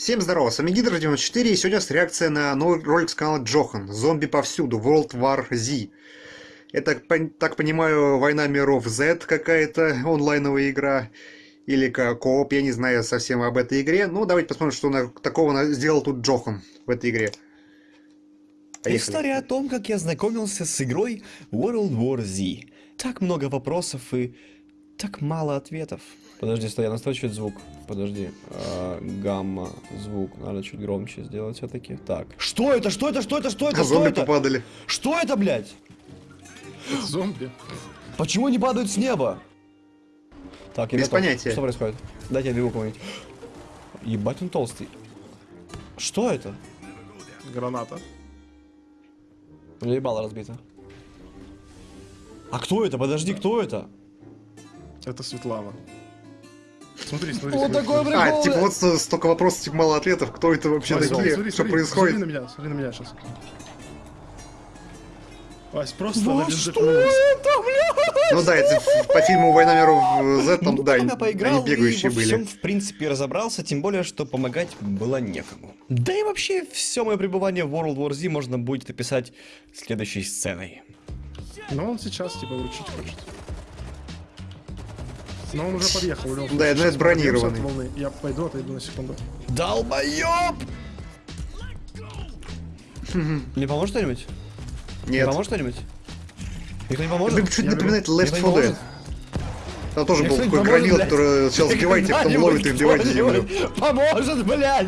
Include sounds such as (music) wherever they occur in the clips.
Всем здорова, с вами Гидра 94 и сегодня нас реакция на новый ролик с канала Джохан «Зомби повсюду. World War Z». Это, так понимаю, Война миров Z какая-то онлайновая игра. Или кооп, я не знаю совсем об этой игре. Ну, давайте посмотрим, что на, такого сделал тут Джохан в этой игре. Поехали. История о том, как я знакомился с игрой World War Z. Так много вопросов и так мало ответов. Подожди, стой, я настрою чуть звук. Подожди. А, гамма, звук. Надо чуть громче сделать все-таки. Так. Что это? Что это? Что это? Что это? А что зомби это? попадали. Что это, блядь? Зомби. Почему они падают с неба? Так, я Без готов. понятия. Что происходит? Дайте я бегу кого-нибудь. Ебать он толстый. Что это? Граната. У меня ебало разбито. А кто это? Подожди, кто это? Это Светлана. Смотри, смотри. Вот такой прикол. А, типа вот столько вопросов, типа мало ответов. Кто это вообще Вась, такие? смотри, что смотри, происходит? Смотри на меня, смотри на меня сейчас. Вась, просто на что это, блядь? Ну да, это по фильму «Война миров Z», там, Ну, да, я поиграл они бегающие и во были. всем, в принципе, разобрался, тем более, что помогать было некому. Да и вообще, все мое пребывание в World War Z можно будет описать следующей сценой. Но он сейчас, типа, вручить хочет. Но он уже подъехал. у него Да, сейчас ну это бронированный. волны. Я пойду, отойду на секунду. Долбоёб! Не поможет кто-нибудь? Не Нет. поможет кто-нибудь? Никто не поможет? Это чуть напоминает. Left Никто не 4 Dead. Там тоже был такой блядь. который сначала сбивает их, потом ловит и вбивает землю. Поможет, блядь!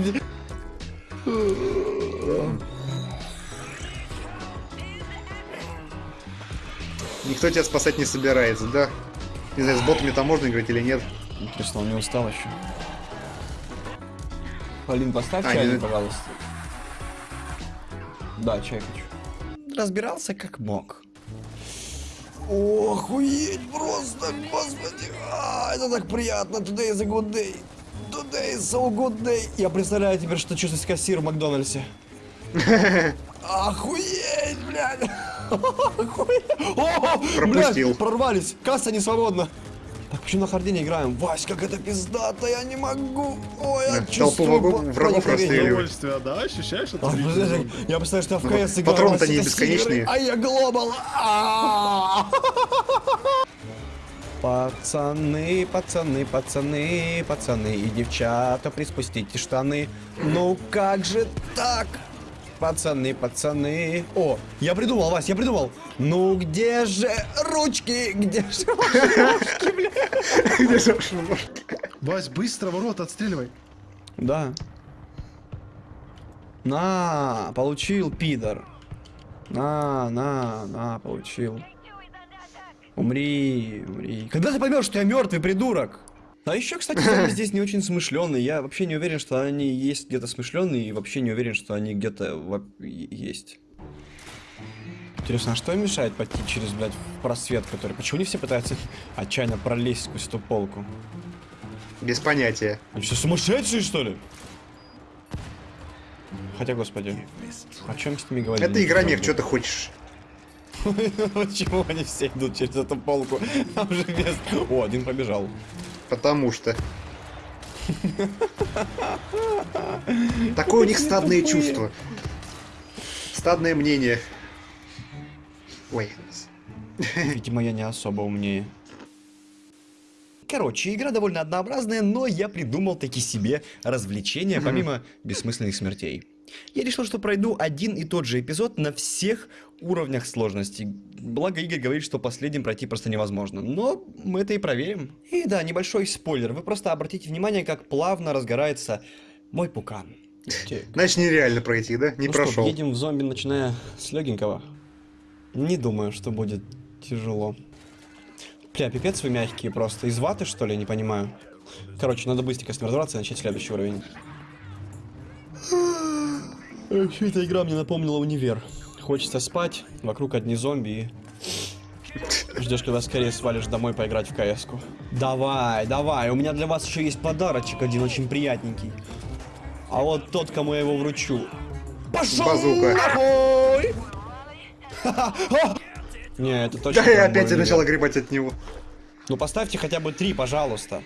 Никто тебя спасать не собирается, да? Не знаю, с ботами там можно играть или нет. Интересно, он не устал еще? Полин, поставь А, чайник, не- пожалуйста. Да, чай хочу. Разбирался как мог. Охуеть просто, господи. А, это так приятно. Today is a good day. Today is so good day. Я представляю теперь, что чувствовать кассир в Макдональдсе. (laughs) Охуеть, блядь. Пропустил. прорвались. Касса не свободна. Так, почему на харде не играем? Вась, как это пиздато, я не могу. Ой, я толпу врагов- врагов. Удовольствие, да? Ощущаешь это? А, Я представляю, что я в Ну, КС играю. патроны-то Вася, не бесконечные. А я глобал. А. Пацаны, пацаны, пацаны, пацаны и девчата, приспустите штаны. Ну как же так? Пацаны, пацаны. О, я придумал, Вась, я придумал. Ну где же ручки? Где же ручки, бля? Где же ножки? Вась, быстро ворота отстреливай. Да. На, получил, пидор. На, на, на, получил. Умри, умри. Когда ты поймешь, что я мертвый придурок? А еще, кстати, зомби здесь не очень смышленые. Я вообще не уверен, что они есть где-то смышленые, и вообще не уверен, что они где-то во- есть. Интересно, а что им мешает пойти через, блядь, просвет, который... Почему не все пытаются (laughs) отчаянно пролезть сквозь эту полку? Без понятия. Они что, сумасшедшие, что ли? Хотя, господи, о чем с ними говорить? Это игра мех, что ты хочешь? (laughs) Почему они все идут через эту полку? Там же место... О, один побежал. Потому что. Такое у них стадное чувство. Стадное мнение. Ой. Видимо, я не особо умнее. Короче, игра довольно однообразная, но я придумал таки себе развлечения, помимо бессмысленных смертей. Я решил, что пройду один и тот же эпизод на всех уровнях сложности. Благо Игорь говорит, что последним пройти просто невозможно. Но мы это и проверим. И да, небольшой спойлер. Вы просто обратите внимание, как плавно разгорается мой пукан. Значит, нереально пройти, да? Не Ну прошел. что, едем в зомби, начиная с легенького. Не думаю, что будет тяжело. Бля, пипец вы мягкие просто. Из ваты, что ли, не понимаю. Короче, надо быстренько с ним разобраться и начать следующий уровень. Вообще, эта игра мне напомнила универ. Хочется спать, вокруг одни зомби и... Ждешь, когда скорее свалишь домой поиграть в кс -ку. Давай, давай, у меня для вас еще есть подарочек один очень приятненький. А вот тот, кому я его вручу. Пошел Базука. нахуй! Не, это точно. Да, я опять начал огребать от него. Ну поставьте хотя бы три, пожалуйста.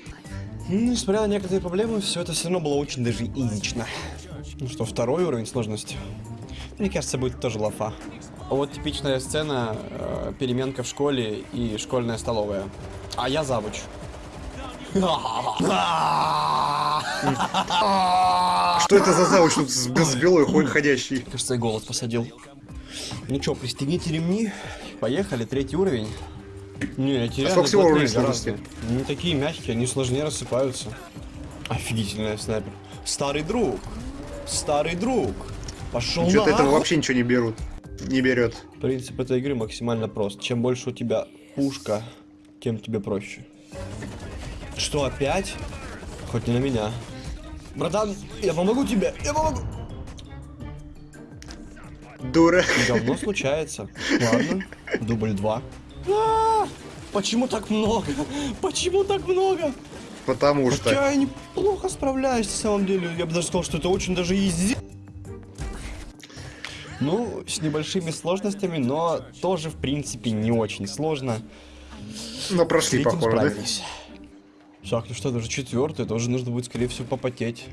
Несмотря на некоторые проблемы, все это все равно было очень даже изично. Ну что, второй уровень сложности. Мне кажется, будет тоже лафа. Вот типичная сцена, э, переменка в школе и школьная столовая. А я завуч. Что это за завуч тут с, с белой ходь ходящий? Кажется, я голод посадил. Ну что, пристегните ремни. Поехали, третий уровень. Не, эти реально сколько всего уровней сложности? Не такие мягкие, они сложнее рассыпаются. Офигительный снайпер. Старый друг. Старый друг. Пошел Что-то этого вообще ничего не берут. Не берет. Принцип этой игры максимально прост. Чем больше у тебя пушка, тем тебе проще. Что, опять? Хоть не на меня. Братан, я помогу тебе, я помогу. Дура. Говно случается. Ладно, дубль два. А, Почему так много? Почему так много? Потому что. Хотя я неплохо справляюсь на самом деле. Я бы даже сказал, что это очень даже изи. Ну, с небольшими сложностями, но тоже, в принципе, не очень сложно. Ну, прошли, похоже, да? справились. Так, ну что, уже четвертый, это уже нужно будет, скорее всего, попотеть.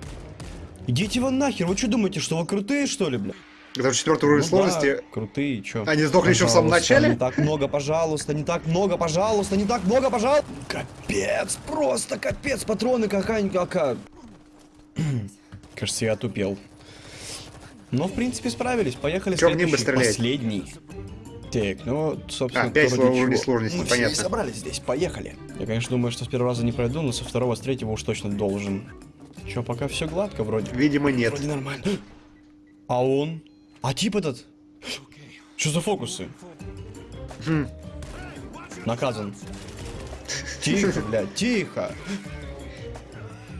Идите вы нахер, вы что думаете, что вы крутые, что ли, бля? Это в четвертый уровень Ну сложности. да, крутые, чё? Они сдохли еще в самом начале? Не так много, пожалуйста, не так много, пожалуйста, не так много, пожалуйста. Капец, просто капец, патроны какая-нибудь какая. (clears throat) Кажется, я отупел. Но, в принципе, справились. Поехали Чё в следующий, стрелять? последний. Так, ну, собственно, А, пять то ради уровней чего. сложности, Мы все и понятно. собрались здесь, поехали. Я, конечно, думаю, что с первого раза не пройду, но со второго, с третьего уж точно должен. Чё, пока все гладко вроде. Видимо, нет. Вроде нормально. А он? А тип этот? Что за фокусы? Хм. Наказан. Тихо, блядь, тихо.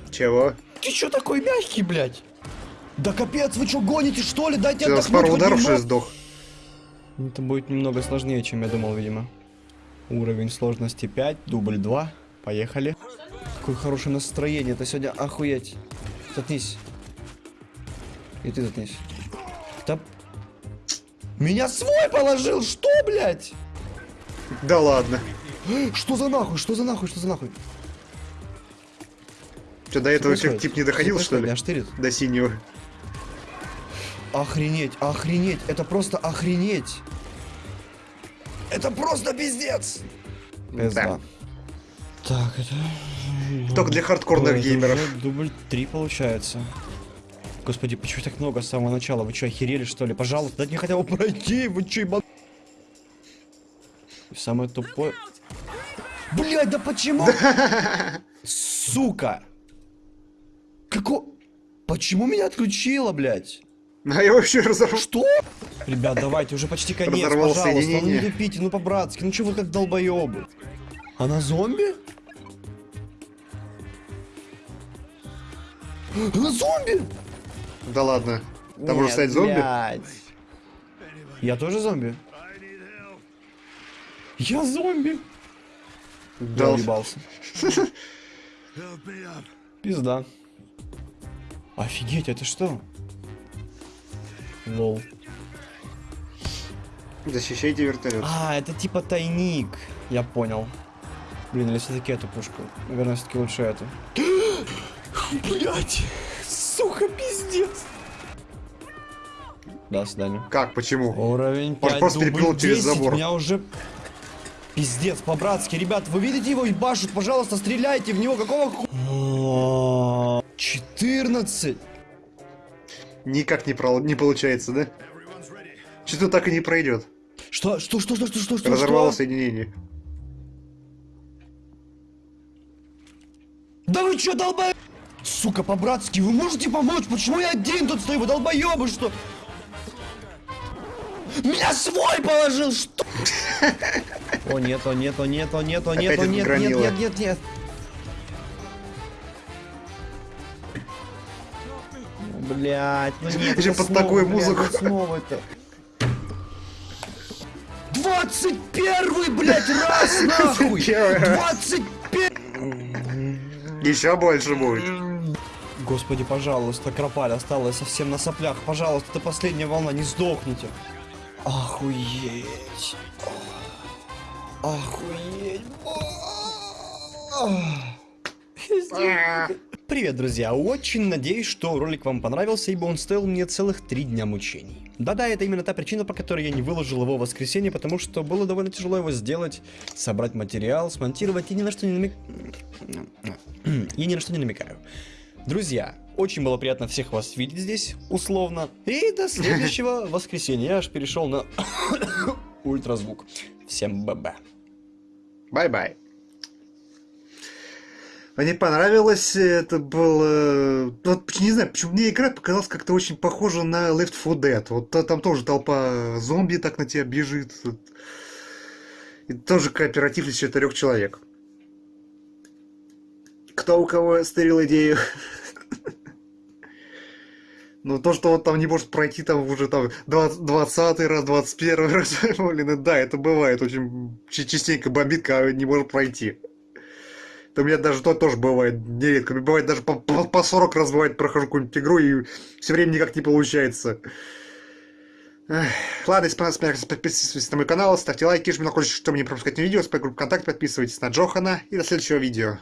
Чего? Ты чё такой мягкий, блядь? Да капец, вы чё гоните, что ли? Дайте Ты с отдохнуть пару ударов что немного. сдох? Это будет немного сложнее, чем я думал, видимо. Уровень сложности 5, дубль 2. Поехали. Какое хорошее настроение, это сегодня охуеть. Заткнись. И ты заткнись. Да... Меня свой положил, что, блядь? Да ладно. Что за нахуй, что за нахуй, что за нахуй? Что, до этого Что эффект тип не доходил, что ли? Меня штырит. До синего. Охренеть, охренеть, это просто охренеть. Это просто пиздец. Пизда. Так, это... Только для хардкорных Ой, геймеров. дубль 3 получается. Господи, почему так много с самого начала? Вы что, охерели что ли? Пожалуйста, дайте мне хотя бы пройти, вы что, ебан... Самое тупое... Блять, да почему? (laughs) Сука! Како... Почему меня отключило, блядь? А я вообще разорвал. Что? Ребят, давайте, уже почти конец, Разорвал пожалуйста. Ну не тупите, ну по-братски. Ну что вы как долбоебы? Она зомби? Она зомби? Да ладно. Там Нет, стать зомби? блядь. Я тоже зомби? Я зомби? Да. Уебался. Пизда. Офигеть, это что? Лол. Защищайте вертолет. А, это типа тайник. Я понял. Блин, или все-таки эту пушку? Наверное, все-таки лучше эту. Блять! Сука, пиздец! До свидания. Как? Почему? Уровень Он 5, просто перепрыгнул через 10, забор. меня уже... Пиздец, по-братски. Ребят, вы видите его ебашут? Пожалуйста, стреляйте в него. Какого ху... 14. Никак не, про... не получается, да? Что-то так и не пройдет. Что? Что? Что? Что? Что? Что? Что? Разорвало что? соединение. Да вы чё, долбоеб... Сука, по-братски, вы можете помочь? Почему я один тут стою? Вы долбоебы, что? Меня свой положил, что? О, нет, о, нет, о, нет, о, нет, о, нет, о, нет, нет, нет, нет, нет. Блять, ну нет, Еще под такую блядь, музыку. снова это. 21 блядь, раз (laughs) нахуй! 21 Еще больше будет. Господи, пожалуйста, Кропаль осталась совсем на соплях. Пожалуйста, это последняя волна, не сдохните. Охуеть. Охуеть. Привет, друзья! Очень надеюсь, что ролик вам понравился, ибо он стоил мне целых три дня мучений. Да-да, это именно та причина, по которой я не выложил его в воскресенье, потому что было довольно тяжело его сделать, собрать материал, смонтировать и ни на что не намек... (clears throat) И ни на что не намекаю. Друзья, очень было приятно всех вас видеть здесь, условно. И до следующего (laughs) воскресенья. Я аж перешел на (coughs) ультразвук. Всем bb. Bye-bye. Мне понравилось, это было... Вот, не знаю, почему мне игра показалась как-то очень похожа на Left 4 Dead. Вот та- там тоже толпа зомби так на тебя бежит. И тоже кооператив из четырех человек. Кто у кого стырил идею? Ну, то, что он там не может пройти там уже там 20 раз, 21 раз, (laughs) блин, да, это бывает очень частенько бомбит, когда не может пройти. Это у меня даже то тоже бывает нередко. Бывает даже по, по, по 40 раз бывает прохожу какую-нибудь игру и все время никак не получается. Эх. Ладно, если понравилось, подписывайтесь на мой канал, ставьте лайки, жмите на колокольчик, чтобы не пропускать видео, с группу ВКонтакте, подписывайтесь на Джохана и до следующего видео.